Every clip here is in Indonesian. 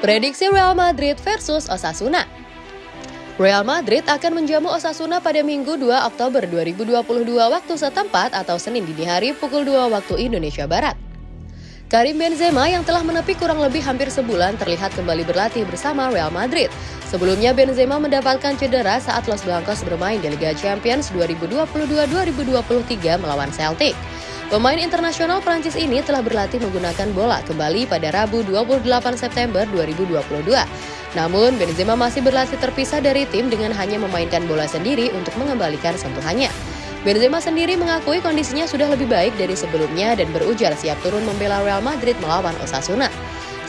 Prediksi Real Madrid versus Osasuna. Real Madrid akan menjamu Osasuna pada Minggu 2 Oktober 2022 waktu setempat atau Senin dini hari pukul 2 waktu Indonesia Barat. Karim Benzema yang telah menepi kurang lebih hampir sebulan terlihat kembali berlatih bersama Real Madrid. Sebelumnya Benzema mendapatkan cedera saat Los Blancos bermain di Liga Champions 2022-2023 melawan Celtic. Pemain internasional Prancis ini telah berlatih menggunakan bola kembali pada Rabu 28 September 2022. Namun, Benzema masih berlatih terpisah dari tim dengan hanya memainkan bola sendiri untuk mengembalikan sentuhannya. Benzema sendiri mengakui kondisinya sudah lebih baik dari sebelumnya dan berujar siap turun membela Real Madrid melawan Osasuna.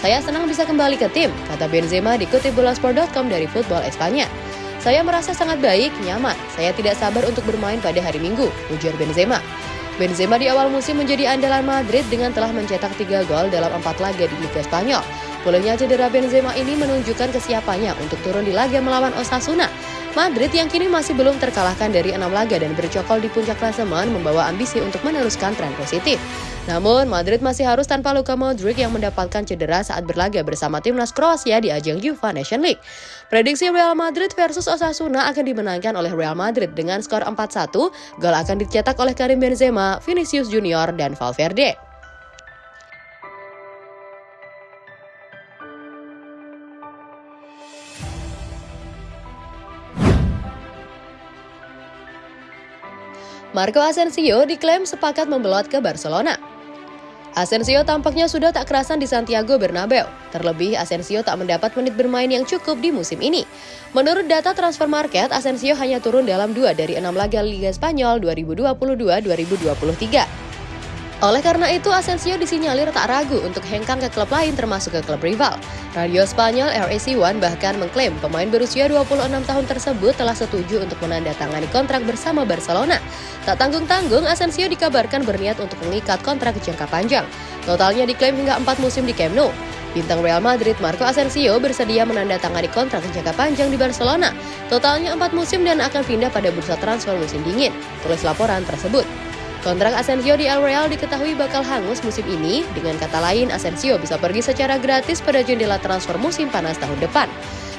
Saya senang bisa kembali ke tim, kata Benzema dikutip bolasport.com dari Football Espanya. Saya merasa sangat baik, nyaman. Saya tidak sabar untuk bermain pada hari Minggu, ujar Benzema. Benzema di awal musim menjadi andalan Madrid dengan telah mencetak 3 gol dalam 4 laga di Liga Spanyol. Pulihnya cedera Benzema ini menunjukkan kesiapannya untuk turun di laga melawan Osasuna. Madrid yang kini masih belum terkalahkan dari enam laga dan bercokol di puncak klasemen membawa ambisi untuk meneruskan tren positif. Namun, Madrid masih harus tanpa Luka Modric yang mendapatkan cedera saat berlaga bersama timnas Kroasia di ajang UEFA Nation League. Prediksi Real Madrid versus Osasuna akan dimenangkan oleh Real Madrid dengan skor 4-1. Gol akan dicetak oleh Karim Benzema, Vinicius Junior, dan Valverde. Marco Asensio diklaim sepakat membelot ke Barcelona. Asensio tampaknya sudah tak kerasan di Santiago Bernabeu. Terlebih, Asensio tak mendapat menit bermain yang cukup di musim ini. Menurut data transfer market, Asensio hanya turun dalam dua dari enam laga Liga Spanyol 2022-2023. Oleh karena itu, Asensio disinyalir tak ragu untuk hengkang ke klub lain termasuk ke klub rival. Radio Spanyol RAC1 bahkan mengklaim pemain berusia 26 tahun tersebut telah setuju untuk menandatangani kontrak bersama Barcelona. Tak tanggung-tanggung, Asensio dikabarkan berniat untuk mengikat kontrak jangka panjang. Totalnya diklaim hingga 4 musim di Camp Nou. Bintang Real Madrid Marco Asensio bersedia menandatangani kontrak jangka panjang di Barcelona. Totalnya 4 musim dan akan pindah pada bursa transfer musim dingin. Tulis laporan tersebut. Kontrak Asensio di El Real diketahui bakal hangus musim ini, dengan kata lain Asensio bisa pergi secara gratis pada jendela transfer musim panas tahun depan.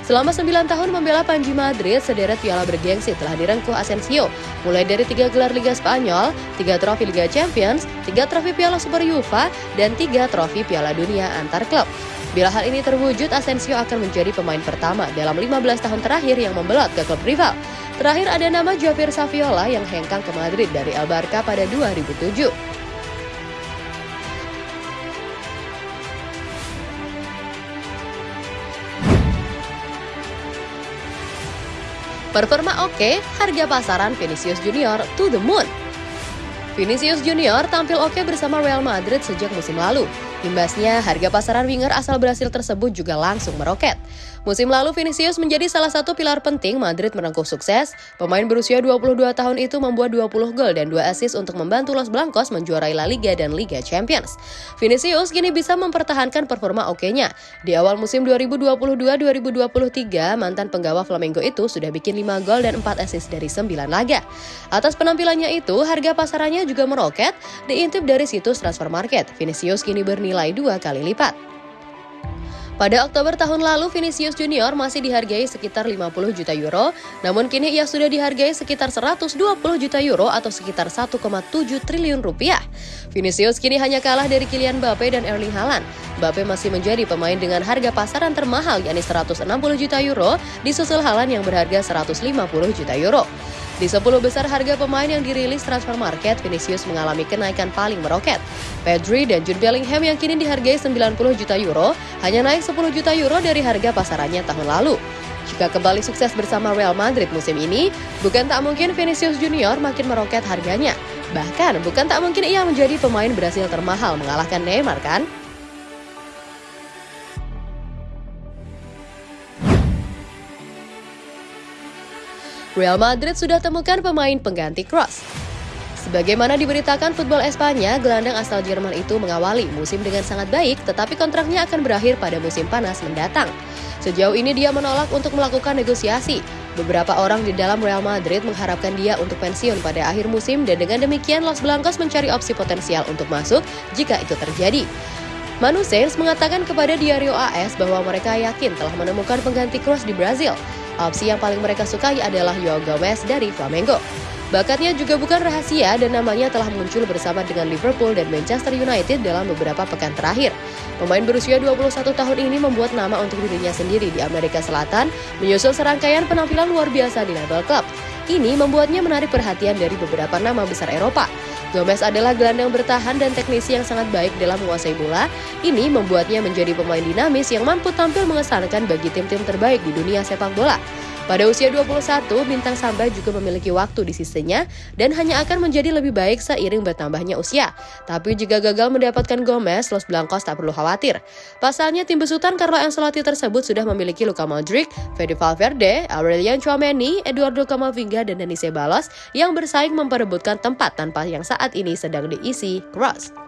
Selama 9 tahun membela Panji Madrid, sederet piala bergengsi telah direngkuh Asensio, mulai dari tiga gelar Liga Spanyol, tiga trofi Liga Champions, tiga trofi Piala Super UEFA, dan tiga trofi Piala Dunia antar klub. Bila hal ini terwujud, Asensio akan menjadi pemain pertama dalam 15 tahun terakhir yang membelot ke klub rival. Terakhir ada nama Javier Saviola yang hengkang ke Madrid dari El Barca pada 2007. Performa oke, harga pasaran Vinicius Junior to the moon. Vinicius Junior tampil oke bersama Real Madrid sejak musim lalu. Imbasnya, harga pasaran winger asal Brasil tersebut juga langsung meroket. Musim lalu Vinicius menjadi salah satu pilar penting Madrid merengkuh sukses. Pemain berusia 22 tahun itu membuat 20 gol dan 2 assist untuk membantu Los Blancos menjuarai La Liga dan Liga Champions. Vinicius kini bisa mempertahankan performa oke-nya. Di awal musim 2022-2023, mantan penggawa Flamengo itu sudah bikin 5 gol dan 4 assist dari 9 laga. Atas penampilannya itu, harga pasarannya juga meroket. Diintip dari situs Transfer Market, Vinicius kini bernilai dua kali lipat. Pada Oktober tahun lalu, Vinicius Junior masih dihargai sekitar 50 juta euro, namun kini ia sudah dihargai sekitar 120 juta euro atau sekitar 1,7 triliun rupiah. Vinicius kini hanya kalah dari Kylian Mbappe dan Erling Haaland. Mbappe masih menjadi pemain dengan harga pasaran termahal yakni 160 juta euro, disusul Haaland yang berharga 150 juta euro. Di 10 besar harga pemain yang dirilis transfer market, Vinicius mengalami kenaikan paling meroket. Pedri dan Jude Bellingham yang kini dihargai 90 juta euro, hanya naik 10 juta euro dari harga pasarannya tahun lalu. Jika kembali sukses bersama Real Madrid musim ini, bukan tak mungkin Vinicius Junior makin meroket harganya. Bahkan, bukan tak mungkin ia menjadi pemain Brasil termahal mengalahkan Neymar kan? Real Madrid sudah temukan pemain pengganti Kroos. Sebagaimana diberitakan Football Espanya, gelandang asal Jerman itu mengawali musim dengan sangat baik, tetapi kontraknya akan berakhir pada musim panas mendatang. Sejauh ini dia menolak untuk melakukan negosiasi. Beberapa orang di dalam Real Madrid mengharapkan dia untuk pensiun pada akhir musim dan dengan demikian Los Blancos mencari opsi potensial untuk masuk jika itu terjadi. Manu Sainz mengatakan kepada Diario AS bahwa mereka yakin telah menemukan pengganti Kroos di Brazil. Opsi yang paling mereka sukai adalah Joao Gomez dari Flamengo. Bakatnya juga bukan rahasia dan namanya telah muncul bersama dengan Liverpool dan Manchester United dalam beberapa pekan terakhir. Pemain berusia 21 tahun ini membuat nama untuk dirinya sendiri di Amerika Selatan, menyusul serangkaian penampilan luar biasa di level klub. Ini membuatnya menarik perhatian dari beberapa nama besar Eropa. Gomez adalah gelandang bertahan dan teknisi yang sangat baik dalam menguasai bola. Ini membuatnya menjadi pemain dinamis yang mampu tampil mengesankan bagi tim-tim terbaik di dunia sepak bola. Pada usia 21, Bintang Samba juga memiliki waktu di sisinya dan hanya akan menjadi lebih baik seiring bertambahnya usia. Tapi jika gagal mendapatkan Gomez, Los Blancos tak perlu khawatir. Pasalnya tim besutan Carlo Ancelotti tersebut sudah memiliki Luka Modric, Fede Valverde, Aurelian Chouameni, Eduardo Camavinga, dan Denis Ceballos yang bersaing memperebutkan tempat tanpa yang saat ini sedang diisi Cross.